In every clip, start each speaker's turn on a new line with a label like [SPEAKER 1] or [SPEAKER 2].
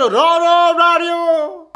[SPEAKER 1] 바로 러러라리오.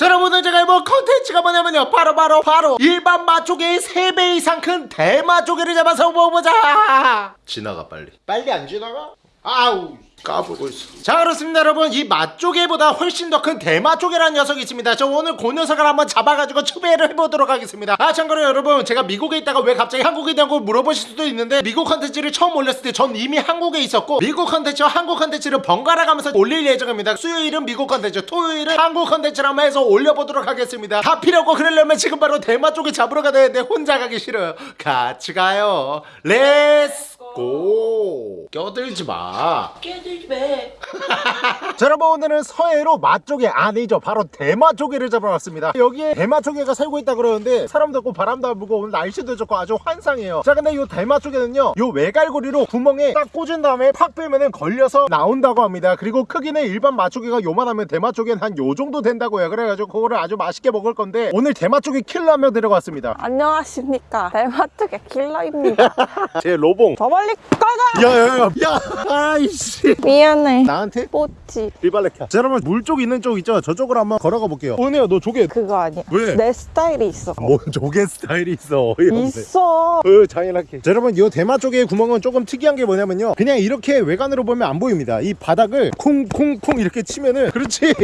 [SPEAKER 1] 자 여러분들 제가 이번 컨텐츠가 뭐냐면요. 바로 바로 바로 일반 맛조개의 3배 이상 큰 대맛조개를 잡아서 먹어보자. 지나가 빨리. 빨리 안 지나가? 아우 까불고 있어. 자 그렇습니다 여러분. 이 맛조개보다 훨씬 더 큰 대맛조개라는 녀석이 있습니다. 저 오늘 그 녀석을 한번 잡아가지고 추배를 해보도록 하겠습니다. 아 참고로 여러분 제가 미국에 있다가 왜 갑자기 한국에 있냐고 물어보실 수도 있는데 미국 컨텐츠를 처음 올렸을 때 전 이미 한국에 있었고 미국 컨텐츠와 한국 컨텐츠를 번갈아 가면서 올릴 예정입니다. 수요일은 미국 컨텐츠 토요일은 한국 컨텐츠를 한번 해서 올려보도록 하겠습니다. 다 필요 없고 그러려면 지금 바로 대맛조개 잡으러 가야 되는데 혼자 가기 싫어요. 같이 가요. Let's go 껴들지 마.
[SPEAKER 2] 깨들지 마.
[SPEAKER 1] 자 여러분 오늘은 서해로 맛조개 아니죠. 바로 대맛조개를 잡으러 왔습니다. 여기에 대맛조개가 살고 있다 그러는데 사람도 없고 바람도 안 불고 오늘 날씨도 좋고 아주 환상이에요. 자 근데 이 대맛조개는요 요 외갈고리로 구멍에 딱 꽂은 다음에 팍 빼면은 걸려서 나온다고 합니다. 그리고 크기는 일반 맛조개가 요만하면 대맛조개는 한 요 정도 된다고요. 그래가지고 그거를 아주 맛있게 먹을 건데 오늘 대맛조개 킬러 한명 데려왔습니다.
[SPEAKER 2] 안녕하십니까. 대마트의 킬러입니다.
[SPEAKER 1] 제 로봉.
[SPEAKER 2] 저 멀리 꺼져!
[SPEAKER 1] 야야야 야 아이씨
[SPEAKER 2] 미안해.
[SPEAKER 1] 나한테?
[SPEAKER 2] 뽀찌.
[SPEAKER 1] 리발레카 자 여러분 물 쪽 있는 쪽 있죠 저쪽으로 한번 걸어가 볼게요 은혜야 너 조개
[SPEAKER 2] 그거 아니야.
[SPEAKER 1] 왜?
[SPEAKER 2] 내 스타일이 있어.
[SPEAKER 1] 뭔 조개 스타일이 있어 어이없네
[SPEAKER 2] 있어.
[SPEAKER 1] 어, 잔인하게. 자, 여러분, 이 대마 쪽의 구멍은 조금 특이한 게 뭐냐면요. 그냥 이렇게 외관으로 보면 안 보입니다. 이 바닥을 콩콩콩 이렇게 치면은, 그렇지.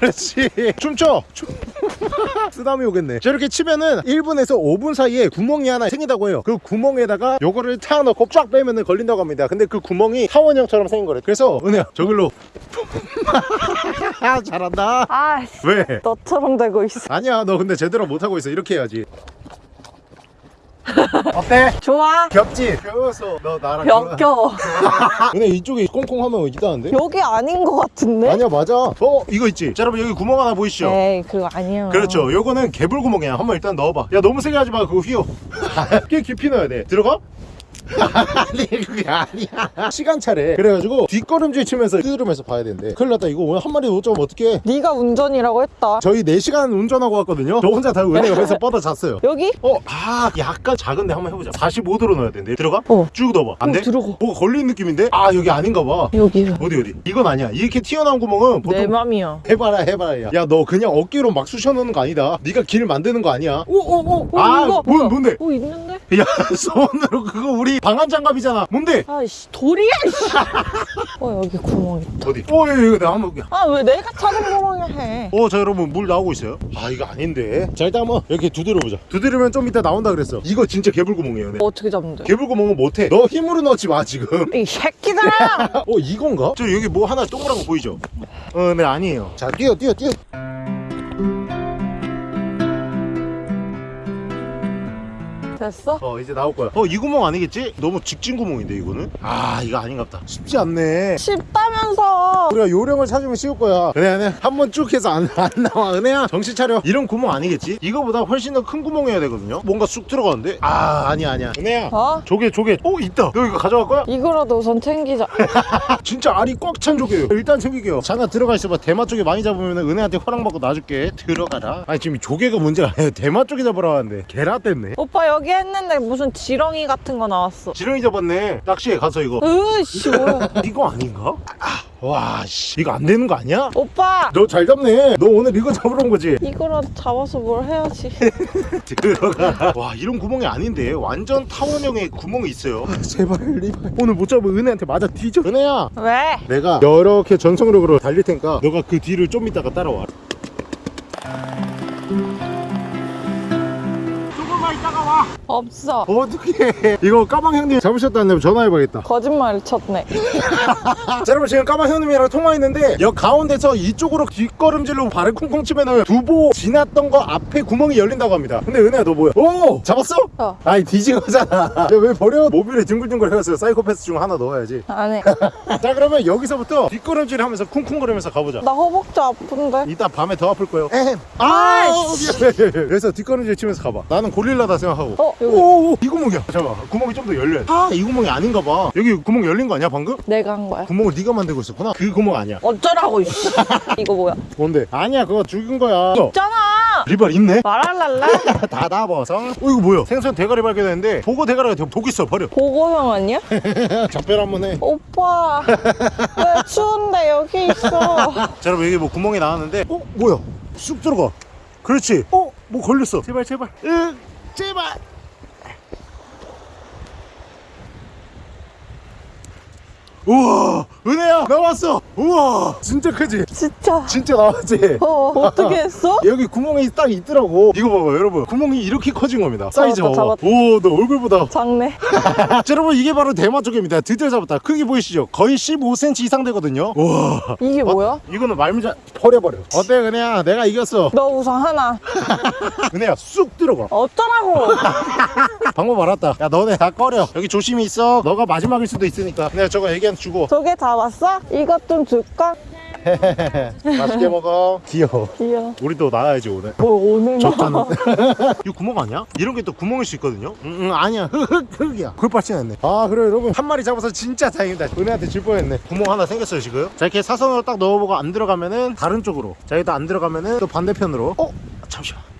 [SPEAKER 1] 그렇지. 춤춰. 춤. 쓰다미 오겠네. 자, 이렇게 치면은 1분에서 5분 사이에 구멍이 하나 생긴다고 해요. 그 구멍에다가 요거를 타 넣고 쫙 빼면은 걸린다고 합니다. 근데 그 구멍이 타원형처럼 생긴 거래. 그래서, 은혜야, 저길로. 잘한다.
[SPEAKER 2] 아,
[SPEAKER 1] 왜?
[SPEAKER 2] 너처럼 되고 있어.
[SPEAKER 1] 아니야, 너 근데 제대로 못하고 있어. 이렇게 해야지. 어때?
[SPEAKER 2] 좋아.
[SPEAKER 1] 겹지? 겹어서 너 나랑
[SPEAKER 2] 역겨워.
[SPEAKER 1] 근데 이쪽에 꽁꽁하면 있다는데?
[SPEAKER 2] 여기 아닌 것 같은데?
[SPEAKER 1] 아니야 맞아 어 이거 있지 자 여러분 여기 구멍 하나 보이시죠?
[SPEAKER 2] 에이, 그거 아니야.
[SPEAKER 1] 그렇죠 요거는 개불 구멍이야 한번 일단 넣어봐 야 너무 세게 하지 마 그거 휘어 꽤 깊이 넣어야 돼 들어가? 아니 그게 아니야 시간차래 그래가지고 뒷걸음질 치면서 뜯으면서 봐야 된대 큰일 났다 이거 오늘 한 마리 못 잡으면 어떡해
[SPEAKER 2] 네가 운전이라고 했다.
[SPEAKER 1] 저희 4시간 운전하고 왔거든요 저 혼자 다 은혜 옆에서 뻗어 잤어요
[SPEAKER 2] 여기?
[SPEAKER 1] 어, 아, 약간 작은데 한번 해보자. 45도로 넣어야 되는데. 들어가?
[SPEAKER 2] 어.
[SPEAKER 1] 쭉 넣어봐. 안
[SPEAKER 2] 어,
[SPEAKER 1] 돼?
[SPEAKER 2] 들어가.
[SPEAKER 1] 뭐가 걸리는 느낌인데? 아, 여기 아닌가 봐.
[SPEAKER 2] 여기.
[SPEAKER 1] 어디, 어디? 이건 아니야. 이렇게 튀어나온 구멍은 보통
[SPEAKER 2] 내 맘이야.
[SPEAKER 1] 해봐라 해봐라 야 너 그냥 어깨로 막 쑤셔넣는 거 아니다 네가 길 만드는 거 아니야
[SPEAKER 2] 오, 오, 오. 오
[SPEAKER 1] 아,
[SPEAKER 2] 이거.
[SPEAKER 1] 뭔-
[SPEAKER 2] 뭐야?
[SPEAKER 1] 뭔데?
[SPEAKER 2] 오, 있는데?
[SPEAKER 1] 야 손으로 그거 우리 방한 장갑이잖아 뭔데?
[SPEAKER 2] 아이씨, 돌이야, 이씨. 어, 여기 구멍 있다.
[SPEAKER 1] 어디? 어 이거 이거 내가 한번 볼게
[SPEAKER 2] 아, 왜 내가 찾은 구멍에 해?
[SPEAKER 1] 어, 자 여러분 물 나오고 있어요. 아 이거 아닌데. 자 일단 한번 이렇게 두드려 보자. 두드리면 좀 이따 나온다 그랬어. 이거 진짜 개불구멍이에요. 네.
[SPEAKER 2] 어떻게 잡는 데
[SPEAKER 1] 개불구멍은 못해. 너 힘으로 넣지 마 지금.
[SPEAKER 2] 이 새끼들아!
[SPEAKER 1] 어 이건가? 저 여기 뭐 하나 동그란 거 보이죠? 어, 네 아니에요. 자 뛰어 뛰어 뛰어.
[SPEAKER 2] 됐어?
[SPEAKER 1] 어 이제 나올 거야. 어 이 구멍 아니겠지? 너무 직진 구멍인데 이거는? 아 이거 아닌갑다. 쉽지 않네.
[SPEAKER 2] 쉽다면서!
[SPEAKER 1] 우리가 요령을 찾으면 쉬울 거야. 은혜야, 은혜야. 한번 쭉 해서 안, 안 나와. 은혜야, 정신 차려. 이런 구멍 아니겠지? 이거보다 훨씬 더 큰 구멍이어야 되거든요? 뭔가 쑥 들어가는데? 아, 아니야, 아니야. 은혜야.
[SPEAKER 2] 어?
[SPEAKER 1] 조개, 조개. 어, 있다. 너 이거 가져갈 거야?
[SPEAKER 2] 이거라도 우선 챙기자.
[SPEAKER 1] 진짜 알이 꽉 찬 조개예요. 일단 챙길게요. 잠깐 들어가 있어봐. 대마 쪽에 많이 잡으면 은혜한테 허락받고 놔줄게. 들어가라. 아니, 지금 조개가 문제가 아니에요. 대마 쪽에 잡으러 왔는데. 게라 뗐네.
[SPEAKER 2] 오빠 여기 했는데 무슨 지렁이 같은 거 나왔어.
[SPEAKER 1] 지렁이 잡았네. 낚시에 가서 이거.
[SPEAKER 2] 으이씨, 뭐야.
[SPEAKER 1] 이거 아닌가? 아, 와, 씨. 이거 안 되는 거 아니야?
[SPEAKER 2] 오빠!
[SPEAKER 1] 너 잘 잡네. 너 오늘 이거 잡으러 온 거지?
[SPEAKER 2] 이거라도 잡아서 뭘 해야지.
[SPEAKER 1] 들어가. 와 이런 구멍이 아닌데 완전 타원형의 구멍이 있어요. 제발 리발. 오늘 못 잡으면 은혜한테 맞아 뒤져. 은혜야.
[SPEAKER 2] 왜?
[SPEAKER 1] 내가 이렇게 전속력으로 달릴 테니까 너가 그 뒤를 좀 이따가 따라와. 조금만 이따가 와.
[SPEAKER 2] 없어.
[SPEAKER 1] 어떻게? 이거 까방 형님 잡으셨다는데 전화해봐야겠다.
[SPEAKER 2] 거짓말 쳤네.
[SPEAKER 1] 자 여러분 지금 까방 형님이랑 통화했는데 역 가운데서 이쪽으로 뒷걸음질로 발을 쿵쿵 치면은 두보 지났던 거 앞에 구멍이 열린다고 합니다. 근데 은혜야 너 뭐야? 오 잡았어?
[SPEAKER 2] 어.
[SPEAKER 1] 아이 뒤진 거잖아. 야, 왜 버려? 모빌에 뒹굴뒹굴 해갔어요. 사이코패스 중 하나 넣어야지.
[SPEAKER 2] 안 해.
[SPEAKER 1] 자 그러면 여기서부터 뒷걸음질 하면서 쿵쿵거리면서 가보자.
[SPEAKER 2] 나 허벅지 아픈데.
[SPEAKER 1] 이따 밤에 더 아플 거예요. 에헴. 아, 미안해. 그래서 뒷걸음질 치면서 가봐. 나는 고 릴라다 생각하고.
[SPEAKER 2] 어, 여기.
[SPEAKER 1] 오, 오, 이 구멍이야. 잠깐, 구멍이 좀 더 열려. 아, 이 구멍이 아닌가 봐. 여기 구멍 열린 거 아니야 방금?
[SPEAKER 2] 내가 한 거야.
[SPEAKER 1] 구멍을 네가 만들고 있었구나. 그 구멍 아니야.
[SPEAKER 2] 어쩌라고. 이거 뭐야?
[SPEAKER 1] 뭔데? 아니야, 그거 죽은 거야.
[SPEAKER 2] 있잖아!
[SPEAKER 1] 리발 있네
[SPEAKER 2] 말할랄라?
[SPEAKER 1] 닫아버서 어 이거 뭐야 생선 대가리 발견했는데 보고 대가리가 독 있어 버려
[SPEAKER 2] 보고형 아니야?
[SPEAKER 1] 작별 한번 해
[SPEAKER 2] 오빠 왜 추운데 여기 있어
[SPEAKER 1] 자 여러분 여기 뭐 구멍이 나왔는데 어 뭐야 쑥 들어가 그렇지 어 뭐 걸렸어 제발 제발 으 제발 우와 은혜야 나왔어. 우와. 진짜 크지?
[SPEAKER 2] 진짜.
[SPEAKER 1] 진짜 나왔지?
[SPEAKER 2] 어 어떻게 했어?
[SPEAKER 1] 여기 구멍이 딱 있더라고. 이거 봐봐 여러분. 구멍이 이렇게 커진 겁니다. 사이즈 봐봐. 오너 얼굴보다.
[SPEAKER 2] 작네.
[SPEAKER 1] 자 여러분 이게 바로 대마 쪽입니다. 드디어 잡았다. 크기 보이시죠? 거의 15cm 이상 되거든요. 우와.
[SPEAKER 2] 이게 뭐야?
[SPEAKER 1] 이거는 말미잘 버려버려. 어때 은혜야? 내가 이겼어.
[SPEAKER 2] 너 우선 하나.
[SPEAKER 1] 은혜야 쑥 들어가.
[SPEAKER 2] 어쩌라고.
[SPEAKER 1] 방법 알았다. 야 너네 다 꺼려. 여기 조심히 있어. 너가 마지막일 수도 있으니까. 내가 저거 애기 한테 주고.
[SPEAKER 2] 두개 잡았어? 이것 좀 줄까?
[SPEAKER 1] 맛있게 먹어. 귀여워.
[SPEAKER 2] 귀여워.
[SPEAKER 1] 우리도 나와야지 오늘.
[SPEAKER 2] 뭐 오늘
[SPEAKER 1] 적잖아. 이거 구멍 아니야? 이런 게 또 구멍일 수 있거든요? 응, 응 아니야. 흑흑 흑이야. 그걸 빠지냈네. 아 그래 여러분. 한 마리 잡아서 진짜 다행이다. 은혜한테 줄 뻔했네. 구멍 하나 생겼어요 지금. 자 이렇게 사선으로 딱 넣어보고 안 들어가면은 다른 쪽으로. 자 여기도 안 들어가면은 또 반대편으로. 어?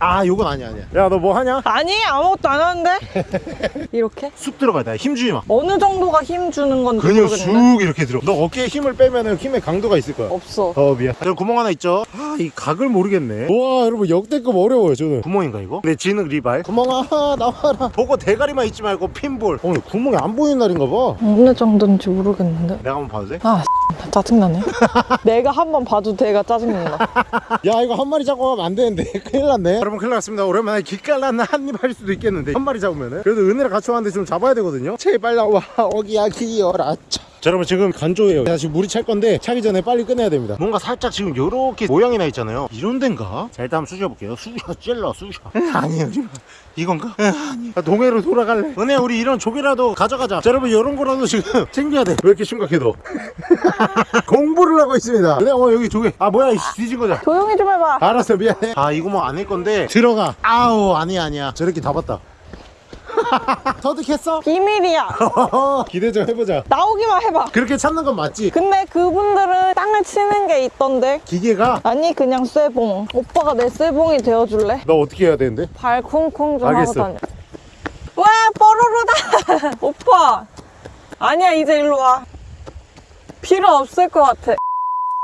[SPEAKER 1] 아 요건 아니야 아니야. 야 너 뭐 하냐?
[SPEAKER 2] 아니 아무것도 안 하는데? 이렇게?
[SPEAKER 1] 쑥 들어가야 돼. 힘주지 마.
[SPEAKER 2] 어느 정도가 힘 주는 건지
[SPEAKER 1] 그냥
[SPEAKER 2] 모르겠네.
[SPEAKER 1] 쑥 이렇게 들어. 너 어깨에 힘을 빼면 은 힘의 강도가 있을 거야.
[SPEAKER 2] 없어.
[SPEAKER 1] 어 미안. 저 구멍 하나 있죠? 아 이 각을 모르겠네. 와 여러분 역대급 어려워요 저는. 구멍인가 이거? 내 진흙 리발. 구멍아 나와라. 보고 대가리만 있지 말고 핀볼. 오늘 구멍이 안 보이는 날인가 봐.
[SPEAKER 2] 어느 정도인지 모르겠는데.
[SPEAKER 1] 내가 한번 봐도 돼?
[SPEAKER 2] 아 짜증나네. 내가 한 번 봐도 내가 짜증난다.
[SPEAKER 1] 야 이거 한 마리 잡고 가면 안 되는데. 큰일 났네. 여러분 큰일 났습니다. 오랜만에 기깔나는 한입 할 수도 있겠는데 한 마리 잡으면은. 그래도 은혜랑 같이 왔는데 좀 잡아야 되거든요. 제발 나와. 어기야 기어라. 차. 자 여러분 지금 간조예요. 자 지금 물이 찰 건데 차기 전에 빨리 끝내야 됩니다. 뭔가 살짝 지금 요렇게 모양이 나 있잖아요. 이런 데인가? 자 일단 한번 쑤셔 볼게요. 쑤셔 찔러 쑤셔 아니에요 지금 이건가? 아, 동해로 돌아갈래. 은혜 우리 이런 조개라도 가져가자. 자 여러분 이런 거라도 지금 챙겨야 돼왜 이렇게 심각해 너 공부를 하고 있습니다. 은혜 어 여기 조개 아 뭐야 이씨. 뒤진 거잖아
[SPEAKER 2] 조용히 좀 해봐.
[SPEAKER 1] 알았어 미안해. 아 이거 뭐 아닐 건데. 들어가. 아우 아니야 아니야. 저렇게 다 봤다 터득했어?
[SPEAKER 2] 비밀이야.
[SPEAKER 1] 기대 좀 해보자.
[SPEAKER 2] 나오기만 해봐.
[SPEAKER 1] 그렇게 찾는 건 맞지?
[SPEAKER 2] 근데 그분들은 땅을 치는 게 있던데.
[SPEAKER 1] 기계가?
[SPEAKER 2] 아니 그냥 쇠봉. 오빠가 내 쇠봉이 되어줄래?
[SPEAKER 1] 너 어떻게 해야 되는데?
[SPEAKER 2] 발 쿵쿵 좀
[SPEAKER 1] 알겠어.
[SPEAKER 2] 하고 다녀. 왜 뽀로로다! 오빠! 아니야 이제 일로 와. 필요 없을 것 같아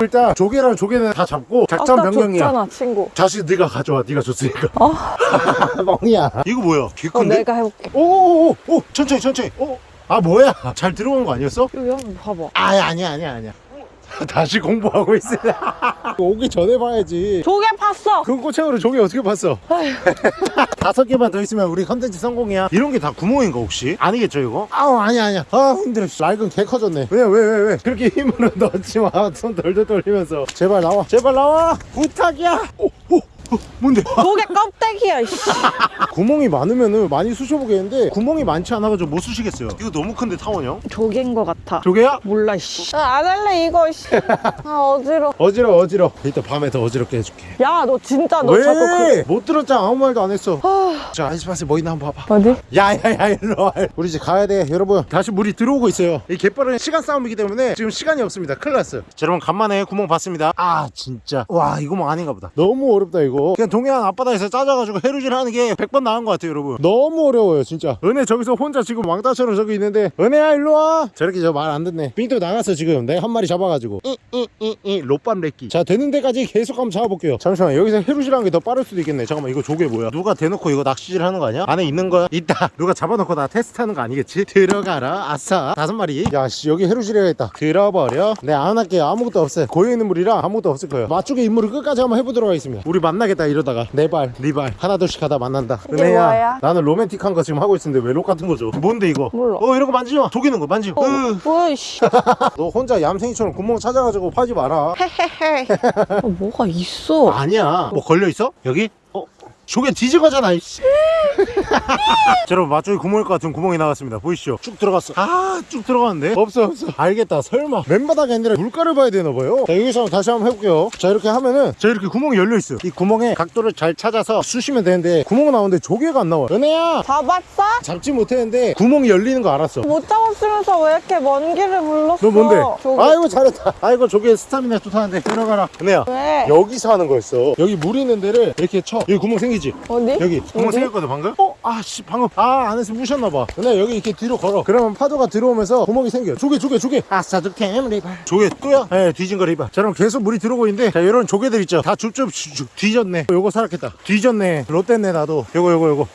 [SPEAKER 1] 일단 조개랑 조개는 다 잡고 작전 변경이야.
[SPEAKER 2] 줬잖아 친구.
[SPEAKER 1] 자식 네가 가져와 네가 줬으니까.
[SPEAKER 2] 어?
[SPEAKER 1] 멍이야. 이거 뭐야? 개
[SPEAKER 2] 어,
[SPEAKER 1] 큰데?
[SPEAKER 2] 내가 해볼게.
[SPEAKER 1] 오오오 오, 천천히 천천히. 오. 아 뭐야? 잘 들어온 거 아니었어?
[SPEAKER 2] 여기 한번 봐봐.
[SPEAKER 1] 아 아니야 아니야 아니야 다시 공부하고 있어 오기 전에 봐야지.
[SPEAKER 2] 조개 팠어.
[SPEAKER 1] 그 꼬챙으로 조개 어떻게 봤어? 다섯 개만 더 있으면 우리 컨텐츠 성공이야. 이런 게 다 구멍인가 혹시? 아니겠죠 이거? 아우 아니야 아니야. 아 힘들어. 낡은 개 커졌네. 왜 왜 왜 왜? 그렇게 힘으로 넣지 마손 덜덜 돌리면서. 제발 나와. 제발 나와. 부탁이야. 오, 오, 오, 뭔데?
[SPEAKER 2] 조개 껍데기야 이씨.
[SPEAKER 1] 구멍이 많으면은 많이 쑤셔보겠는데 구멍이 많지 않아가지고 못 쑤시겠어요. 이거 너무 큰데 타원형?
[SPEAKER 2] 조개인 것 같아.
[SPEAKER 1] 조개야?
[SPEAKER 2] 몰라 씨. 아, 안 할래 이거 씨. 아 어지러
[SPEAKER 1] 어지러워 어지러워. 이따 밤에 더 어지럽게 해줄게.
[SPEAKER 2] 야 너 진짜 너 자꾸
[SPEAKER 1] 왜? 못 들었잖아 아무 말도 안 했어.
[SPEAKER 2] 아,
[SPEAKER 1] 자 아이스박스에 뭐 있나 한번 봐봐.
[SPEAKER 2] 어디?
[SPEAKER 1] 야야야 일로 와. 우리 이제 가야 돼 여러분. 다시 물이 들어오고 있어요. 이 갯벌은 시간 싸움이기 때문에 지금 시간이 없습니다. 큰일 났어요. 자 여러분 간만에 구멍 봤습니다. 아 진짜. 와 이거 뭐 아닌가 보다. 너무 어렵다 이거 그냥 동해안 앞바다에서 짜져가지고 해루질 하는 게 100번 나은 것 같아요 여러분. 너무 어려워요 진짜. 은혜 저기서 혼자 지금 왕따처럼 저기 있는데 은혜야 일로 와! 저렇게 저 말 안 듣네. 삥또 나갔어 지금. 내가 한 마리 잡아가지고. 이이이이 롯밤 렉기 자 되는 데까지 계속 한번 잡아볼게요. 잠시만 여기서 해루질 하는 게 더 빠를 수도 있겠네. 잠깐만 이거 조개 뭐야? 누가 대놓고 이거 낚시질 하는 거 아니야? 안에 있는 거야? 있다. 누가 잡아놓고 나 테스트하는 거 아니겠지? 들어가라 아싸. 다섯 마리. 야씨 여기 해루질 해야겠다. 들어버려. 네 안 할게요. 아무것도 없어요. 고여 있는 물이라 아무것도 없을 거예요. 맛쪽의 임무를 끝까지 한번 해보도록 하겠습니다. 우리 만나 겠다 이러다가 네발 하나 둘씩 하다 만난다 은혜야? 나는 로맨틱한 거 지금 하고 있는데 왜 록 같은 거죠? 뭔데 이거?
[SPEAKER 2] 몰라.
[SPEAKER 1] 어 이런 거 만지지 마 속이는 거 만지고
[SPEAKER 2] 어,
[SPEAKER 1] 으.
[SPEAKER 2] 뭐야 씨.
[SPEAKER 1] 너 혼자 얌생이처럼 구멍 찾아가지고 파지 마라
[SPEAKER 2] 헤헤헤 어, 뭐가 있어
[SPEAKER 1] 아니야 뭐 걸려있어? 여기? 어? 조개 뒤집어잖아 이씨. 자, 여러분 맛조개 구멍일 것 같은 구멍이 나왔습니다. 보이시죠? 쭉 들어갔어. 아 쭉 들어갔는데? 없어 없어. 알겠다 설마. 맨바닥이 아니라 물가를 봐야 되나 봐요. 자 여기서 다시 한번 해볼게요. 자 이렇게 하면은 자 이렇게 구멍이 열려 있어요. 이 구멍에 각도를 잘 찾아서 쑤시면 되는데 구멍은 나오는데 조개가 안 나와 은혜야!
[SPEAKER 2] 잡았어?
[SPEAKER 1] 잡지 못했는데 구멍이 열리는 거 알았어.
[SPEAKER 2] 못 잡았으면서 왜 이렇게 먼 길을 불렀어?
[SPEAKER 1] 너 뭔데?
[SPEAKER 2] 저기.
[SPEAKER 1] 아이고 잘했다. 아이고 조개 스타미나 좋다는데. 들어가라. 은혜야
[SPEAKER 2] 왜?
[SPEAKER 1] 여기서 하는 거였어. 여기 물 있는 데를 이렇게 쳐. 여기 구멍 생기 지?
[SPEAKER 2] 어디?
[SPEAKER 1] 여기. 구멍
[SPEAKER 2] 어디?
[SPEAKER 1] 생겼거든 방금? 어? 아씨 방금. 아 안에서 무셨나봐. 근데 여기 이렇게 뒤로 걸어. 그러면 파도가 들어오면서 구멍이 생겨. 조개 조개 조개. 아싸 조캠 리발. 조개 또야? 네 뒤진 거 리발. 자 그럼 계속 물이 들어오고 있는데 자 이런 조개들 있죠? 다 줍줍 줍 뒤졌네. 요거 살았겠다. 뒤졌네. 롯데네 나도. 요거 요거 요거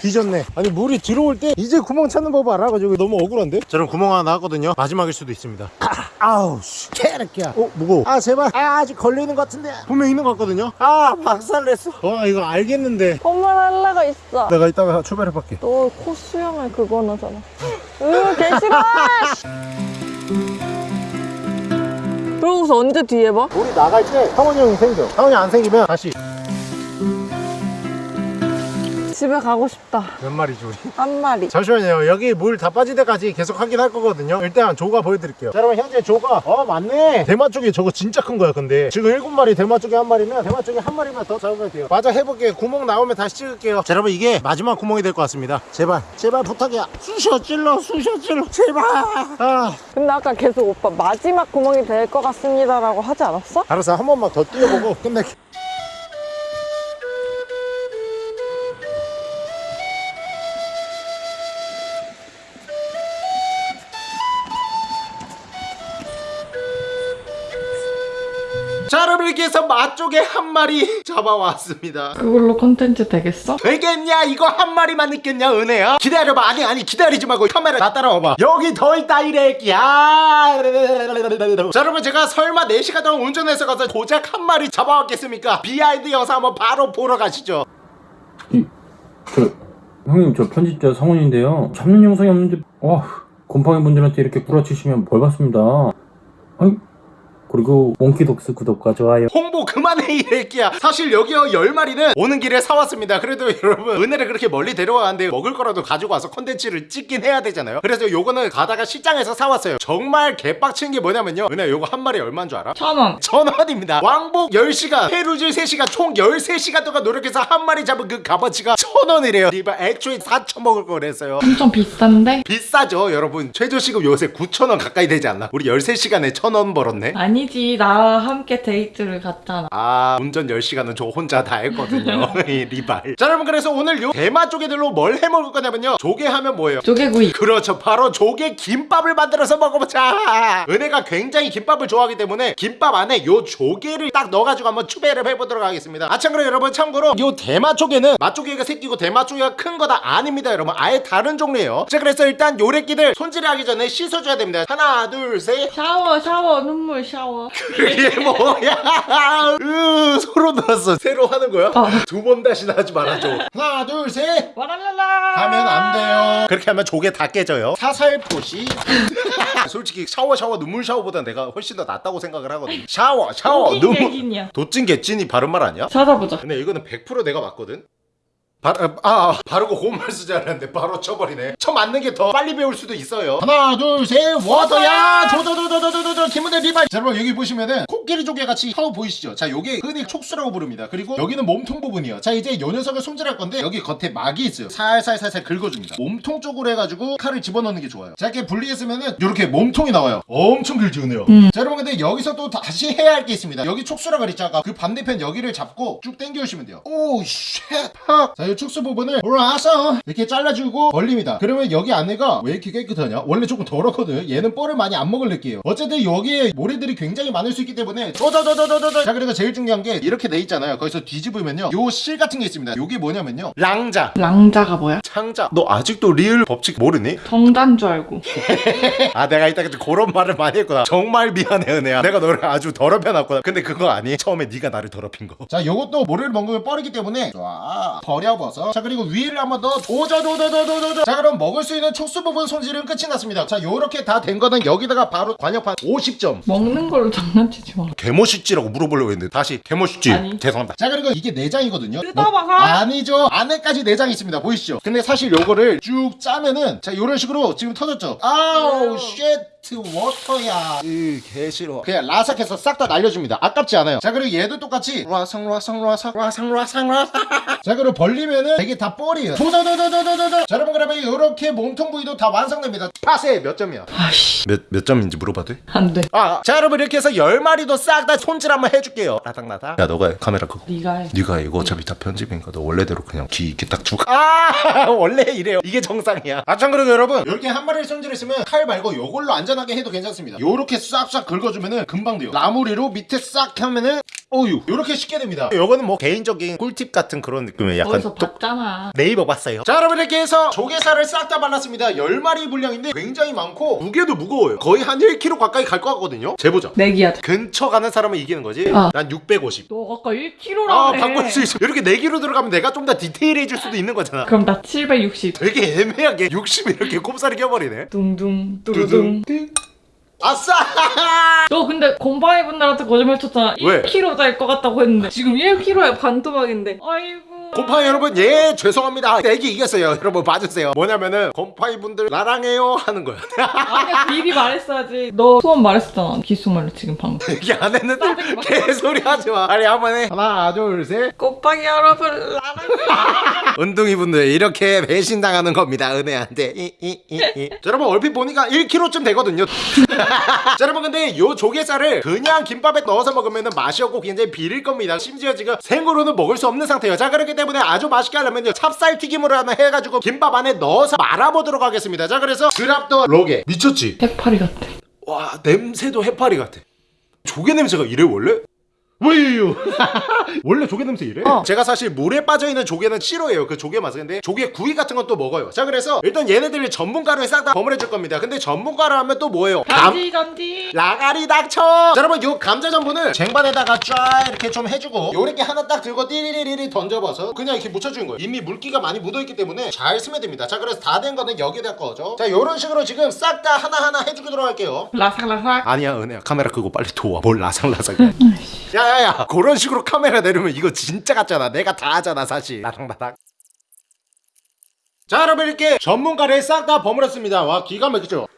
[SPEAKER 1] 뒤졌네. 아니 물이 들어올 때 이제 구멍 찾는 법 알아? 가지고 너무 억울한데? 저는 구멍 하나 나왔거든요. 마지막일 수도 있습니다. 아우 씨. 개새끼야. 어 무거워. 아 제발. 아 아직 걸려있는 것 같은데. 분명 있는 것 같거든요. 아 박살냈어. 와 이거 알겠는데.
[SPEAKER 2] 선물 할래가 있어.
[SPEAKER 1] 내가 이따가 출발해볼게.
[SPEAKER 2] 너 코 수염을 그거 나잖아. 으, 개 싫어! 그러고서 언제 뒤에 봐?
[SPEAKER 1] 우리 나갈 때 상원이 형이 생겨. 상원이 안 생기면 다시
[SPEAKER 2] 집에 가고 싶다.
[SPEAKER 1] 몇 마리지 우리?
[SPEAKER 2] 한 마리.
[SPEAKER 1] 잠시만요. 여기 물 다 빠질 때까지 계속 확인할 거거든요. 일단 조가 보여드릴게요. 자 여러분 현재 조가. 어 맞네. 대마 쪽이 저거 진짜 큰 거야 근데. 지금 일곱 마리 대마 쪽에 한 마리면 대마 쪽에 한 마리만 더 잡으면 돼요. 맞아 해볼게요 구멍 나오면 다시 찍을게요. 자 여러분 이게 마지막 구멍이 될 것 같습니다. 제발 제발 부탁이야 쑤셔 찔러 쑤셔 찔러. 제발. 아.
[SPEAKER 2] 근데 아까 계속 오빠 마지막 구멍이 될 것 같습니다 라고 하지 않았어?
[SPEAKER 1] 알았어 한 번만 더 뛰어보고 끝낼게 해서 맛쪽에 한 마리 잡아왔습니다.
[SPEAKER 2] 그걸로 컨텐츠 되겠어?
[SPEAKER 1] 되겠냐? 이거 한 마리만 있겠냐 은혜야? 기다려봐. 아니 아니 기다리지 말고 카메라 나 따라와봐. 여기 더 있다 이래끼야 자 여러분 제가 설마 4시간 동안 운전해서 가서 고작 한 마리 잡아왔겠습니까? behind 영상 한번 바로 보러 가시죠.
[SPEAKER 3] 이, 저, 형님, 저 편집자 성훈인데요. 잡는 영상이 없는데, 와, 곰팡이 분들한테 이렇게 구라치시면 벌 받습니다. 아이, 그리고 몽키독스 구독과 좋아요.
[SPEAKER 1] 홍보 그만해 이 새끼야 사실 여기요 10마리는 오는 길에 사왔습니다 그래도 여러분 은혜를 그렇게 멀리 데려가는데 먹을 거라도 가지고 와서 컨텐츠를 찍긴 해야 되잖아요 그래서 요거는 가다가 시장에서 사왔어요 정말 개빡친 게 뭐냐면요 은혜 요거 한 마리 얼마인 줄 알아?
[SPEAKER 2] 천원.
[SPEAKER 1] 천원입니다 왕복 10시간 페루질 3시간 총 13시간 동안 노력해서 한 마리 잡은 그 값어치가 천원이래요 이봐 애초에 사 처먹을 걸 그랬어요
[SPEAKER 4] 엄청 비싼데?
[SPEAKER 1] 비싸죠 여러분 최저시급 요새 9천원 가까이 되지 않나? 우리 13시간에 천원 벌었네
[SPEAKER 4] 아니 지. 나와 함께 데이트를 갔잖아
[SPEAKER 1] 아 운전 10시간은 저 혼자 다 했거든요. 이 리발. 자 여러분 그래서 오늘 요 대마 조개들로 뭘 해먹을 거냐면요. 조개 하면 뭐예요?
[SPEAKER 4] 조개구이.
[SPEAKER 1] 그렇죠. 바로 조개 김밥을 만들어서 먹어보자. 은혜가 굉장히 김밥을 좋아하기 때문에 김밥 안에 요 조개를 딱 넣어가지고 한번 추배를 해보도록 하겠습니다. 아 참고로 여러분 참고로 요 대마 조개는 맛조개가 새끼고 대마 조개가 큰 거 다 아닙니다 여러분. 아예 다른 종류예요. 자 그래서 일단 요래끼들 손질하기 전에 씻어줘야 됩니다. 하나 둘셋.
[SPEAKER 4] 샤워 샤워. 눈물 샤워
[SPEAKER 1] 그게 뭐야? 으, 소름 돋았어. 새로 하는 거야?
[SPEAKER 4] 어.
[SPEAKER 1] 두번 다시는 하지 말아줘. 하나, 둘, 셋.
[SPEAKER 4] 와랄랄라
[SPEAKER 1] 하면 안 돼요. 그렇게 하면 조개 다 깨져요. 사살포시. 솔직히 샤워 샤워 눈물 샤워보다 내가 훨씬 더 낫다고 생각을 하거든. 샤워 샤워 눈물. 도찐 개찐이 바른 말 아니야?
[SPEAKER 4] 찾아보자
[SPEAKER 1] 근데 이거는 100% 내가 맞거든. 바, 아, 아, 바르고 고운말 쓰지 않았는데 바로 쳐버리네. 쳐 맞는 게 더 빨리 배울 수도 있어요. 하나 둘셋 워터야! 조조조조조조조 김은혜 리발. 자 여러분 여기 보시면은 코끼리 조개 같이 하우 보이시죠? 자 요게 흔히 촉수라고 부릅니다. 그리고 여기는 몸통 부분이요. 자 이제 요 녀석을 손질할 건데 여기 겉에 막이 있어요. 살살살살 긁어줍니다. 몸통 쪽으로 해가지고 칼을 집어넣는 게 좋아요. 자 이렇게 분리했으면은 요렇게 몸통이 나와요. 엄청 길지 은혜요. 자 여러분 근데 여기서 또 다시 해야 할 게 있습니다. 여기 촉수라 그랬죠 아까 그 반대편 여기를 잡고 쭉 당겨주시면 돼요. 오쉣자 이 축수 부분을 올라와서 이렇게 잘라주고 벌립니다. 그러면 여기 안에가 왜 이렇게 깨끗하냐? 원래 조금 더럽거든. 얘는 뻘을 많이 안 먹을 느끼예요. 어쨌든 여기에 모래들이 굉장히 많을 수 있기 때문에 도도도도도도도 자 그리고 제일 중요한 게 이렇게 돼 있잖아요. 거기서 뒤집으면요. 요 실 같은 게 있습니다. 요게 뭐냐면요. 랑자.
[SPEAKER 4] 랑자가 뭐야?
[SPEAKER 1] 창자. 너 아직도 리을 법칙 모르니?
[SPEAKER 4] 정단 줄 알고.
[SPEAKER 1] 아 내가 이따가 그런 말을 많이 했구나. 정말 미안해 은혜야. 내가 너를 아주 더럽혀놨구나. 근데 그거 아니? 처음에 네가 나를 더럽힌 거자 요것도 모래를 먹으면 뻘이기 때문에 쫙 버려 접어서. 자 그리고 위를 한번 더 도저도저도저도저 자 그럼 먹을 수 있는 촉수 부분 손질은 끝이 났습니다. 자 요렇게 다 된 거는 여기다가 바로 관여판 50점.
[SPEAKER 4] 먹는 걸로 장난치지 마.
[SPEAKER 1] 개멋있지라고 물어보려고 했는데 다시 개멋있지
[SPEAKER 4] 아니.
[SPEAKER 1] 죄송합니다. 자 그리고 이게 내장이거든요.
[SPEAKER 4] 뜯어봐서.
[SPEAKER 1] 아니죠. 안에까지 내장이 있습니다. 보이시죠? 근데 사실 요거를 쭉 짜면은 자 요런 식으로 지금 터졌죠? 아우 shit 워터야 으 개 싫어 그냥 라삭해서 싹 다 날려줍니다 아깝지 않아요 자 그리고 얘도 똑같이 라상 라상 라상 라상 라상 라상 자 그리고 벌리면은 이게 다 뻘이에요 도도도도도도도 자 여러분 그러면 요렇게 몸통 부위도 다 완성됩니다 파세 몇 점이야
[SPEAKER 4] 아씨.
[SPEAKER 1] 몇, 몇 점인지 물어봐도 돼?
[SPEAKER 4] 안 돼.
[SPEAKER 1] 아, 자 여러분 이렇게 해서 열 마리도 싹 다 손질 한번 해줄게요. 나닥나닥. 야 너가 해. 카메라 끄고.
[SPEAKER 4] 네가 해.
[SPEAKER 1] 네가 이거 어차피 다 편집이니까 너 원래대로 그냥 귀 이렇게 딱 쭉. 아 원래 이래요. 이게 정상이야. 아 참고로 여러분 이렇게 한 마리를 손질했으면 칼 말고 요걸로 안전하게 해도 괜찮습니다. 요렇게 싹싹 긁어주면은 금방 돼요. 나무리로 밑에 싹 하면은 어유 요렇게 쉽게 됩니다. 요거는 뭐 개인적인 꿀팁 같은 그런 느낌이에요. 약간
[SPEAKER 4] 어디서
[SPEAKER 1] 똑-
[SPEAKER 4] 봤잖아.
[SPEAKER 1] 네이버 봤어요. 자, 여러분 이렇게 해서 조개살을 싹 다 발랐습니다. 10마리 분량인데 굉장히 많고 무게도 무거워요. 거의 한 1kg 가까이 갈 것 같거든요. 재보자.
[SPEAKER 4] 내기야.
[SPEAKER 1] 근처 가는 사람은 이기는 거지.
[SPEAKER 4] 어.
[SPEAKER 1] 난 650.
[SPEAKER 4] 너 아까 1kg라며.
[SPEAKER 1] 아, 바꿀 수 있어. 이렇게 4kg 들어가면 내가 좀 더 디테일해질 수도 있는 거잖아.
[SPEAKER 4] 그럼 나 760.
[SPEAKER 1] 되게 애매하게 60 이렇게 꼽사리 껴버리네.
[SPEAKER 4] 둥둥 뚜루둥.
[SPEAKER 1] 아싸!
[SPEAKER 4] 너 근데 곰팡이 분들한테 거짓말 쳤잖아.
[SPEAKER 1] 왜?
[SPEAKER 4] 1kg 될 것 같다고 했는데 지금 1kg에 반토막인데. 아이고.
[SPEAKER 1] 곰팡이 여러분, 예, 죄송합니다. 애기 이겼어요. 여러분 봐주세요. 뭐냐면은 곰팡이 분들 나랑해요 하는 거야.
[SPEAKER 4] 아니야 미리 말했어야지. 너 소원 말했었잖아. 기수말로 지금 방금.
[SPEAKER 1] 얘기 안 했는데 개소리 하지 마. 아니 한번 해. 하나, 둘, 셋.
[SPEAKER 4] 곰팡이 여러분 나랑.
[SPEAKER 1] 은둥이 분들 이렇게 배신당하는 겁니다 은혜한테 이, 이, 이, 이. 자, 여러분 얼핏 보니까 1kg쯤 되거든요 자 여러분 근데 요 조개살을 그냥 김밥에 넣어서 먹으면 맛이 없고 굉장히 비릴 겁니다 심지어 지금 생으로는 먹을 수 없는 상태예요 자 그렇기 때문에 아주 맛있게 하려면요 찹쌀 튀김으로 하나 해가지고 김밥 안에 넣어서 말아보도록 하겠습니다 자 그래서 그랍더 로게 미쳤지?
[SPEAKER 4] 해파리 같아.
[SPEAKER 1] 와 냄새도 해파리 같아 조개 냄새가 이래 원래? 왜요? 원래 조개 냄새 이래?
[SPEAKER 4] 어.
[SPEAKER 1] 제가 사실 물에 빠져있는 조개는 싫어해요 그 조개 맛은 근데 조개 구이 같은 건 또 먹어요 자 그래서 일단 얘네들을 전문가루에 싹다 버무려줄 겁니다 근데 전문가루 하면 또 뭐예요? 감-
[SPEAKER 4] 단지 단지.
[SPEAKER 1] 라가리 닥쳐 자 여러분 요 감자 전분을 쟁반에다가 쫙 이렇게 좀 해주고 요렇게 하나 딱 들고 띠리리리 던져봐서 그냥 이렇게 묻혀주는 거예요 이미 물기가 많이 묻어있기 때문에 잘 쓰면 됩니다 자 그래서 다 된 거는 여기다 꺼죠 자 요런 식으로 지금 싹 다 하나하나 해주도록 할게요
[SPEAKER 4] 라삭라삭.
[SPEAKER 1] 아니야 은혜야 카메라 끄고 빨리 도와 뭘 라상라상해 야 야야 그런 식으로 카메라 내리면 이거 진짜 같잖아 내가 다 하잖아 사실. 나닥나닥 자 여러분 이렇게 전문가를 싹 다 버무렸습니다. 와 기가 막히죠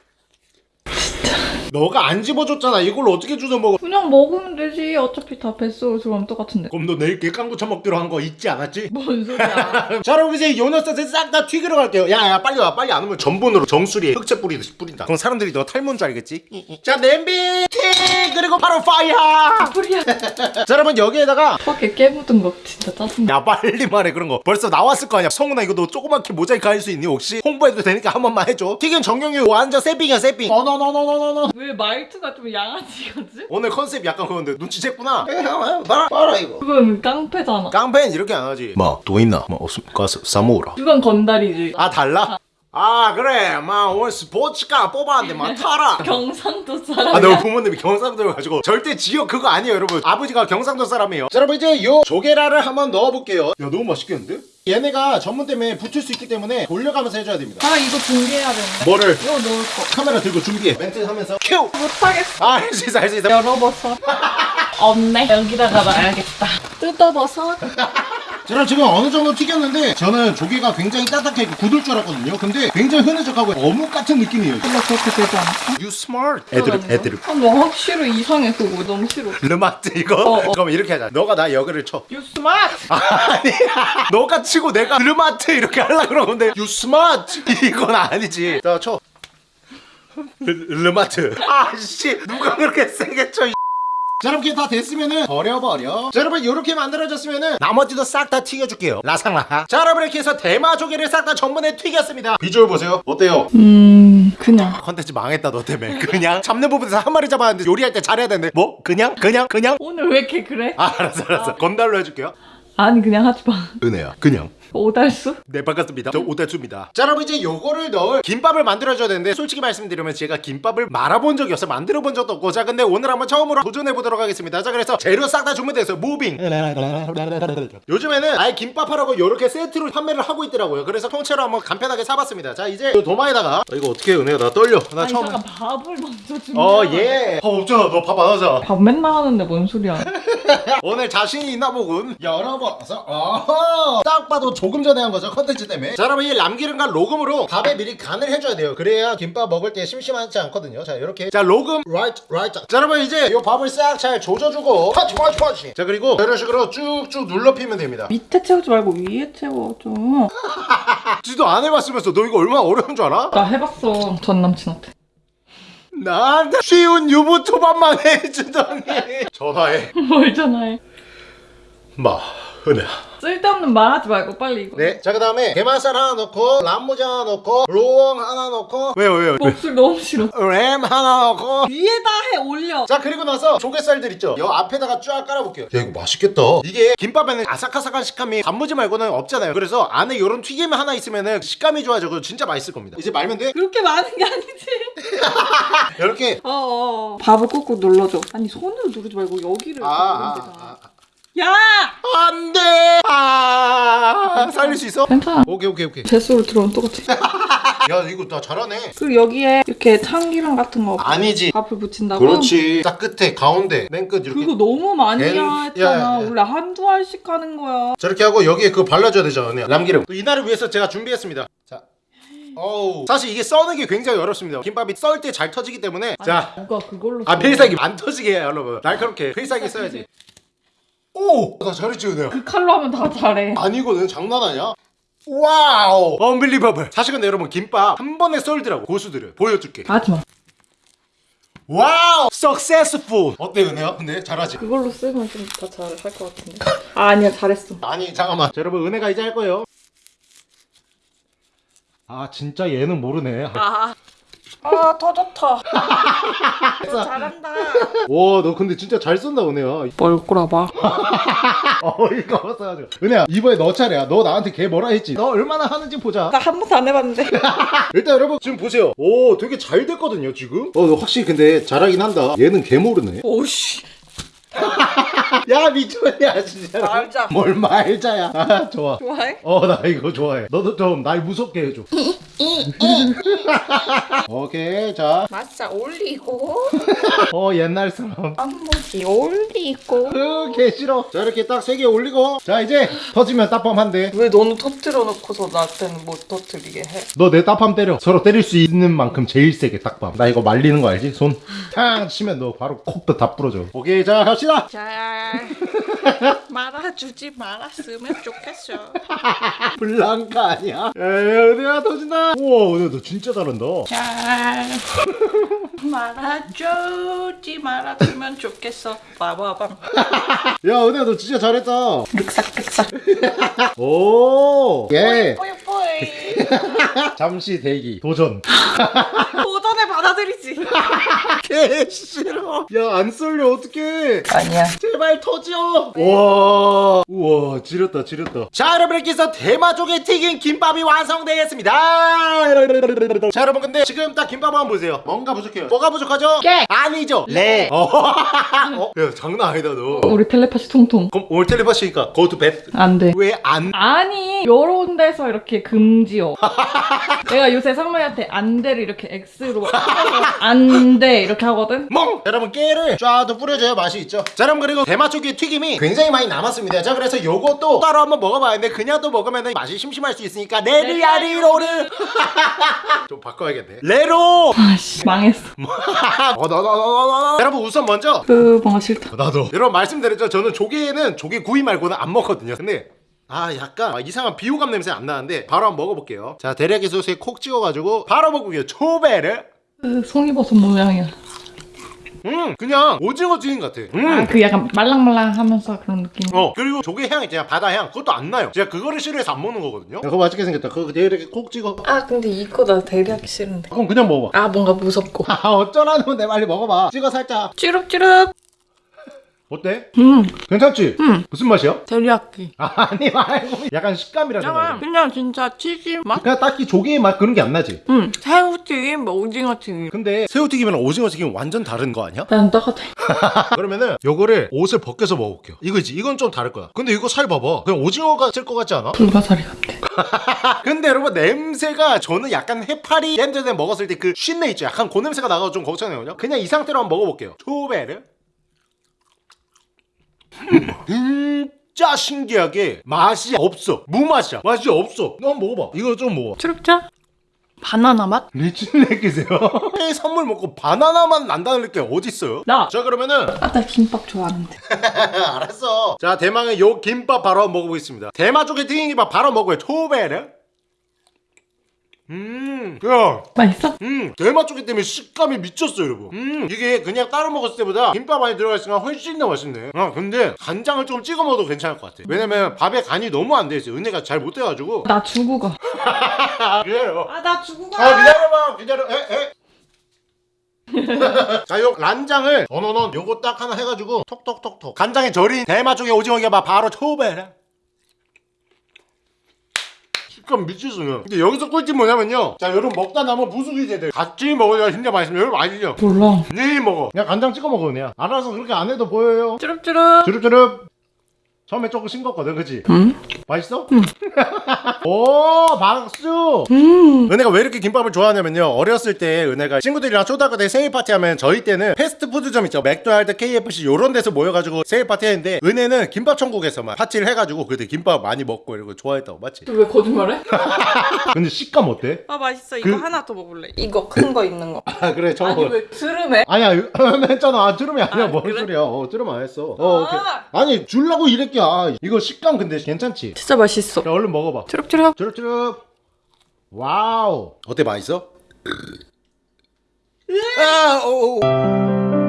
[SPEAKER 1] 너가 안 집어줬잖아 이걸 어떻게 주워 먹어
[SPEAKER 4] 그냥 먹으면 되지. 어차피 다 뱃속으로 들어가면 똑같은데.
[SPEAKER 1] 그럼 너 내일 깨깡부쳐 먹기로 한 거 잊지 않았지?
[SPEAKER 4] 뭔 소리야.
[SPEAKER 1] 자 여러분 이제 요너스를 싹다 튀기러 갈게요 야야 빨리 와 빨리 안 오면 전분으로 정수리에 흑채 뿌리듯이 뿌린다 그럼 사람들이 너 탈모인 줄 알겠지? 자 냄비 튀 그리고 바로 파이어
[SPEAKER 4] 소리야.
[SPEAKER 1] 자 여러분 여기에다가
[SPEAKER 4] 밖에 깨 묻은 거 진짜 짜증나.
[SPEAKER 1] 야 빨리 말해 그런 거 벌써 나왔을 거 아니야 성훈아 이거 너 조그맣게 모자이크 할 수 있니 혹시? 홍보해도 되니까 한 번만 해줘 튀긴 정경유 완전 세핑이야 세핑 어너너너너너너
[SPEAKER 4] 왜 말투가 좀 양아치 같지?
[SPEAKER 1] 오늘 컨셉 약간 그건데 눈치챘구나 봐라 봐라 이거
[SPEAKER 4] 그건 깡패잖아.
[SPEAKER 1] 깡패는 이렇게 안 하지 뭐또 있나? 뭐 없으니까 싸모으라
[SPEAKER 4] 그건 건달이지.
[SPEAKER 1] 아 달라? 아 그래 막 오늘 스포츠카 뽑았는데 막 타라
[SPEAKER 4] 경상도 사람.
[SPEAKER 1] 아, 너 부모님이 경상도여 가지고 절대 지역 그거 아니에요, 여러분. 아버지가 경상도 사람이에요. 자, 여러분 이제 요 조개라를 한번 넣어볼게요. 야, 너무 맛있겠는데? 얘네가 전문 때문에 붙을 수 있기 때문에 돌려가면서 해줘야 됩니다.
[SPEAKER 4] 아 이거 준비해야 되는데.
[SPEAKER 1] 뭐를?
[SPEAKER 4] 이거 넣을 거.
[SPEAKER 1] 카메라 들고 준비해. 멘트 하면서 큐.
[SPEAKER 4] 못하겠어.
[SPEAKER 1] 아, 할 수 있어, 할 수 있어.
[SPEAKER 4] 열어버섯. 없네. 여기다가 놔야겠다. 뜯어버섯.
[SPEAKER 1] 저는 지금 어느 정도 튀겼는데 저는 조개가 굉장히 따뜻하게 굳을 줄 알았거든요. 근데 굉장히 흐느적하고 어묵 같은 느낌이에요.
[SPEAKER 4] 근데 그렇게 되지 않을까?
[SPEAKER 1] You smart. 애들, 애들.
[SPEAKER 4] 아, 너 확실히 이상해 그거 너무 싫어.
[SPEAKER 1] 르마트 이거?
[SPEAKER 4] 어, 어.
[SPEAKER 1] 그럼 이렇게 하자. 너가 나 여기를 쳐.
[SPEAKER 4] You smart.
[SPEAKER 1] 아니야. 너가 치고 내가 르마트 이렇게 하려고 그러는데 You smart. 이건 아니지. 자, 쳐. 르, 르마트. 아씨, 누가 그렇게 세게 쳐. 이 자, 이렇게 다 됐으면은 버려버려. 자, 여러분 이렇게 만들어졌으면은 나머지도 싹 다 튀겨줄게요. 라상라. 자, 여러분 이렇게 해서 대마 조개를 싹 다 전분에 튀겼습니다. 비주얼 보세요. 어때요?
[SPEAKER 4] 음 그냥.
[SPEAKER 1] 컨텐츠 망했다 너 때문에. 그냥 잡는 부분에서 한 마리 잡았는데 요리할 때 잘해야 되는데 뭐? 그냥? 그냥? 그냥?
[SPEAKER 4] 오늘 왜 이렇게 그래?
[SPEAKER 1] 아, 알았어, 알았어. 건달로 해줄게요.
[SPEAKER 4] 아니 그냥 하지 마.
[SPEAKER 1] 은혜야 그냥.
[SPEAKER 4] 오달수?
[SPEAKER 1] 네 반갑습니다. 저 오달수입니다. 자 여러분 이제 요거를 넣을 김밥을 만들어줘야 되는데 솔직히 말씀드리면 제가 김밥을 말아본 적이 없어요. 만들어본 적도 없고. 자 근데 오늘 한번 처음으로 도전해보도록 하겠습니다. 자 그래서 재료 싹 다 주문돼서 moving. 요즘에는 아예 김밥 하라고 요렇게 세트로 판매를 하고 있더라고요. 그래서 통째로 한번 간편하게 사봤습니다. 자 이제 요 도마에다가 어, 이거 어떻게 해 은혜야 나 떨려. 나
[SPEAKER 4] 아니
[SPEAKER 1] 처음
[SPEAKER 4] 잠깐 밥을 먼저 주면.
[SPEAKER 1] 어예. 밥 없잖아. 너 밥 안 하자
[SPEAKER 4] 밥 맨날 하는데 뭔 소리야?
[SPEAKER 1] 오늘 자신이 있나 보군 열어봐서 어허! 딱 봐도 조금 전에 한 거죠 컨텐츠 때문에. 자 여러분 이 남기름과 로금으로 밥에 미리 간을 해줘야 돼요. 그래야 김밥 먹을 때 심심하지 않거든요. 자 이렇게. 자 로금. light light 자 여러분 이제 이 밥을 싹 잘 조져주고. 펀치 펀치 펀치 자 그리고 이런 식으로 쭉쭉 눌러 피면 됩니다.
[SPEAKER 4] 밑에 채우지 말고 위에 채워 좀.
[SPEAKER 1] 지도 안 해봤으면서 너 이거 얼마나 어려운 줄 알아?
[SPEAKER 4] 나 해봤어 전 남친한테.
[SPEAKER 1] 나한테 쉬운 유부 초밥만 해주더니. 전화해.
[SPEAKER 4] 뭘 전화해?
[SPEAKER 1] 마 은혜야
[SPEAKER 4] 쓸데없는 말 하지 말고 빨리 이거.
[SPEAKER 1] 네, 자 그 다음에 게맛살 하나 넣고 람무장 하나 넣고 로엉 하나 넣고 왜요 왜요
[SPEAKER 4] 목소리 너무 싫어.
[SPEAKER 1] 램 하나 넣고
[SPEAKER 4] 위에다 해 올려.
[SPEAKER 1] 자 그리고 나서 조개살들 있죠 여 앞에다가 쫙 깔아볼게요 야 이거 맛있겠다 이게 김밥에는 아삭아삭한 식감이 단무지 말고는 없잖아요 그래서 안에 요런 튀김 하나 있으면은 식감이 좋아져 그거 진짜 맛있을 겁니다 이제 말면 돼
[SPEAKER 4] 그렇게 많은 게 아니지.
[SPEAKER 1] 이렇게
[SPEAKER 4] 어어. 밥을 꾹꾹 눌러줘. 아니 손으로 누르지 말고 여기를.
[SPEAKER 1] 아, 아,
[SPEAKER 4] 누르면 되잖아.
[SPEAKER 1] 아, 아.
[SPEAKER 4] 야!
[SPEAKER 1] 안 돼 아 살릴 수 있어?
[SPEAKER 4] 괜찮아.
[SPEAKER 1] 오케이 오케이 오케이
[SPEAKER 4] 뱃속으로 들어오면 똑같아.
[SPEAKER 1] 야 이거 나 잘하네
[SPEAKER 4] 그리고 여기에 이렇게 참기름 같은 거
[SPEAKER 1] 아니지
[SPEAKER 4] 밥을 붙인다고?
[SPEAKER 1] 그렇지 딱 끝에 가운데 맨 끝 이렇게
[SPEAKER 4] 그거 너무 많이
[SPEAKER 1] 엔-
[SPEAKER 4] 했잖아.
[SPEAKER 1] 야, 야, 야.
[SPEAKER 4] 원래 한두 알씩 하는 거야.
[SPEAKER 1] 저렇게 하고 여기에 그거 발라줘야 언니 남기름 또 이날을 위해서 제가 준비했습니다 자 어우 사실 이게 써는 게 굉장히 어렵습니다 김밥이 썰 때 잘 터지기 때문에 자
[SPEAKER 4] 누가 그걸로
[SPEAKER 1] 아
[SPEAKER 4] 써.
[SPEAKER 1] 필살기 안 터지게 여러분 날카롭게 필살기 써야지 오 나 잘했지 은혜야
[SPEAKER 4] 그 칼로 하면 다 잘해.
[SPEAKER 1] 아니거든. 장난 아니야. wow! unbelievable 사실 근데 여러분 김밥 한 번에 썰더라고. 고수들은. 보여줄게.
[SPEAKER 4] 하지 마.
[SPEAKER 1] wow! successful 어때 은혜야 근데 잘하지?
[SPEAKER 4] 그걸로 쓰면 좀더잘할 것 같은데. 아, 아니야 잘했어.
[SPEAKER 1] 아니 잠깐만. 자, 여러분 은혜가 이제 할 거예요. 아 진짜 얘는 모르네.
[SPEAKER 4] 아. 아, 터졌다. 잘한다.
[SPEAKER 1] 와너 근데 진짜 잘 쏜다 은혜야
[SPEAKER 4] 뭘 꼬라봐.
[SPEAKER 1] 어이가 없어가지고 은혜야 이번에 너 차례야 너 나한테 걔 뭐라 했지 너 얼마나 하는지 보자
[SPEAKER 4] 나 한 번도 안 해봤는데.
[SPEAKER 1] 일단 여러분 지금 보세요 오 되게 잘 됐거든요 지금 어너 확실히 근데 잘하긴 한다 얘는 개 모르네
[SPEAKER 4] 오씨.
[SPEAKER 1] 야 미쳤냐 진짜
[SPEAKER 4] 말자.
[SPEAKER 1] 뭘 말자야. 아 좋아.
[SPEAKER 4] 좋아해?
[SPEAKER 1] 어 나 이거 좋아해. 너도 좀 날 무섭게 해줘. 오케이 자어
[SPEAKER 4] 맞자 올리고.
[SPEAKER 1] 옛날 사람.
[SPEAKER 4] 한번씩 올리고.
[SPEAKER 1] 으, 개 싫어. 자 이렇게 딱 세 개 올리고. 자 이제 터지면 따밤한데.
[SPEAKER 2] 왜 너는 터뜨려 놓고서 나한테는 못 터뜨리게 해?
[SPEAKER 1] 너 내 따밤 때려. 서로 때릴 수 있는 만큼 제일 세게 딱밤. 나 이거 말리는 거 알지? 손탕 치면 너 바로 콕도 다 부러져. 오케이 자 갑시다
[SPEAKER 2] 잘 말아주지 말았으면 좋겠어.
[SPEAKER 1] 블랑카 아니야? 에 은혜야 터진다 우와 은혜 너 진짜 잘한다
[SPEAKER 2] 잘 말아주지 말았으면 좋겠어. 빠바밤.
[SPEAKER 1] 야 은혜야 너 진짜 잘했다
[SPEAKER 2] 륵삭륵삭.
[SPEAKER 1] 오예. 잠시 대기 도전
[SPEAKER 2] 도전에 받아들이지.
[SPEAKER 1] 개 싫어. 야안 쏠려. 어떡해.
[SPEAKER 2] 아니야.
[SPEAKER 1] 제발 터져 우와. 우와 지렸다 지렸다. 자 여러분께서 대마족의 튀긴 김밥이 완성되었습니다. 자 여러분 근데 지금 딱 김밥 한번 보세요. 뭔가 부족해요. 뭐가 부족하죠? 깨 아니죠. 레 어. 어? 야 장난 아니다 너.
[SPEAKER 4] 우리 텔레파시 통통.
[SPEAKER 1] 그럼 오늘 텔레파시니까 go to bed.
[SPEAKER 4] 안 돼.
[SPEAKER 1] 왜 안?
[SPEAKER 4] 아니 요런 데서 이렇게 금지어. 내가 요새 상무이한테 안돼를 이렇게 X로 안 돼. 이렇게 하거든?
[SPEAKER 1] 멍! 여러분 깨를 쫙도 뿌려줘야 맛이 있죠. 자 여러분 그리고 대마초기 튀김이 굉장히 많이 남았습니다. 자 그래서 요것도 따로 한번 먹어봐야겠는데 그냥 또 먹으면 맛이 심심할 수 있으니까 레리아리로를 좀 바꿔야겠네. 레로!
[SPEAKER 4] 아씨 망했어.
[SPEAKER 1] 어, 나, 나, 나, 나, 나. 여러분 우선 먼저
[SPEAKER 4] 그 뭔가 싫다.
[SPEAKER 1] 나도. 여러분 말씀드렸죠. 저는 조개는 조개 구이 말고는 안 먹거든요. 근데 아 약간 아, 이상한 비호감 냄새 안 나는데 바로 한번 먹어볼게요. 자 대략의 소스에 콕 찍어가지고 바로 먹을게요. 초배를
[SPEAKER 4] 그 송이버섯 모양이야.
[SPEAKER 1] 음 그냥 오징어 튀김 같아. 음.
[SPEAKER 4] 아 그 약간 말랑말랑하면서 그런 느낌.
[SPEAKER 1] 어 그리고 조개 향 있잖아 바다 향. 그것도 안 나요. 제가 그거를 싫어해서 안 먹는 거거든요. 그거 맛있게 생겼다. 그거 이렇게 콕 찍어.
[SPEAKER 2] 아 근데 이거 나 대리하기 싫은데.
[SPEAKER 1] 그럼 그냥 먹어봐.
[SPEAKER 2] 아 뭔가 무섭고.
[SPEAKER 1] 아 어쩌라는데 빨리 먹어봐. 찍어 살짝.
[SPEAKER 2] 찌릅찌릅.
[SPEAKER 1] 어때?
[SPEAKER 4] 음,
[SPEAKER 1] 괜찮지?
[SPEAKER 4] 음.
[SPEAKER 1] 무슨 맛이야?
[SPEAKER 4] 데리야끼.
[SPEAKER 1] 아니 말고 약간 식감이라
[SPEAKER 4] 약간
[SPEAKER 1] 생각해
[SPEAKER 4] 그냥 진짜 튀김 맛?
[SPEAKER 1] 그냥 딱히 조개의 맛 그런 게 안 나지
[SPEAKER 4] 응, 새우튀김, 뭐 오징어튀김.
[SPEAKER 1] 근데 새우튀김이랑 오징어튀김 완전 다른 거 아니야?
[SPEAKER 4] 난 똑같아.
[SPEAKER 1] 그러면은 요거를 옷을 벗겨서 먹어볼게요 이거지 이건 좀 다를 거야 근데 이거 살 봐봐 그냥 오징어가 쓸 것 같지 않아?
[SPEAKER 4] 불가사리 같아.
[SPEAKER 1] 근데 여러분 냄새가 저는 약간 해파리 렌즈에 먹었을 때 그 쉰내 있죠 약간 그 냄새가 나가서 좀 걱정해요 그냥 이 상태로 한번 먹어볼게요 초베르 음, 진짜 신기하게 맛이 없어. 무맛이야. 맛이 없어. 너 한번 먹어봐. 이거 좀 먹어
[SPEAKER 4] 트럭자? 바나나 맛?
[SPEAKER 1] 미친 새끼세요. 해 선물 먹고 바나나만 난다는 게 어딨어요?
[SPEAKER 4] 나!
[SPEAKER 1] 자 그러면은
[SPEAKER 4] 아, 나 김밥 좋아하는데.
[SPEAKER 1] 알았어. 자 대망의 요 김밥 바로 먹어보겠습니다. 대마 쪽에 튀긴 김밥 바로 먹어요. 초베르 음, 야,
[SPEAKER 4] 맛있어?
[SPEAKER 1] 음, 대마 쪽이 때문에 식감이 미쳤어, 여러분. 음, 이게 그냥 따로 먹었을 때보다 김밥 많이 들어가 있으니까 훨씬 더 맛있네. 아, 근데 간장을 좀 찍어 먹어도 괜찮을 것 같아. 왜냐면 밥에 간이 너무 안 돼 있어. 은혜가 잘 못 돼가지고.
[SPEAKER 4] 나 주고 가.
[SPEAKER 1] 아, 그래요.
[SPEAKER 4] 아, 나 주고
[SPEAKER 1] 아, 기다려봐, 기다려. 에, 에. 자, 요 란장을 어너넌 요거 딱 하나 해가지고 톡톡톡톡 간장에 절인 대마 쪽에 오징어 geb밥 바로 초베라 식감 미치수는 근데 여기서 꿀팁 뭐냐면요 자 여러분 먹다 남은 부수기제들 같이 먹어야 진짜 맛있습니다 여러분 아시죠?
[SPEAKER 4] 몰라.
[SPEAKER 1] 네 먹어 그냥 간장 찍어 먹어 그냥 알아서 그렇게 안 해도 보여요
[SPEAKER 4] 쭈릅쭈릅.
[SPEAKER 1] 주릅주릅 처음에 조금 싱겁거든 그치?
[SPEAKER 4] 음?
[SPEAKER 1] 맛있어? 오 박수
[SPEAKER 4] 음.
[SPEAKER 1] 은혜가 왜 이렇게 김밥을 좋아하냐면요 어렸을 때 은혜가 친구들이랑 초등학교 때 생일 파티 하면 저희 때는 패스트푸드점 있죠 맥도날드 KFC 요런 데서 모여가지고 생일 파티 했는데 은혜는 김밥 천국에서만 파티를 해가지고 그때 김밥 많이 먹고 이러고 좋아했다고 맞지?
[SPEAKER 4] 왜 거짓말해?
[SPEAKER 1] 근데 식감 어때?
[SPEAKER 2] 아 맛있어 이거
[SPEAKER 1] 그-
[SPEAKER 2] 하나 더 먹을래 이거 큰 거 있는 거
[SPEAKER 1] 아 그래 저거
[SPEAKER 4] 아니, 왜 트름해?
[SPEAKER 1] 아니야 했잖아 아, 트름 아니야
[SPEAKER 2] 아,
[SPEAKER 1] 뭔
[SPEAKER 2] 그래?
[SPEAKER 1] 소리야 어 트름 안 했어 어, 오케이.
[SPEAKER 2] 아.
[SPEAKER 1] 아니 줄라고 이런 거야 이거 식감 근데 괜찮지?
[SPEAKER 2] 진짜 맛있어
[SPEAKER 1] 자 얼른 먹어봐
[SPEAKER 2] 쭈룩쭈룩
[SPEAKER 1] 주룩주룩 와우 어때 맛있어? 아, 오, 오.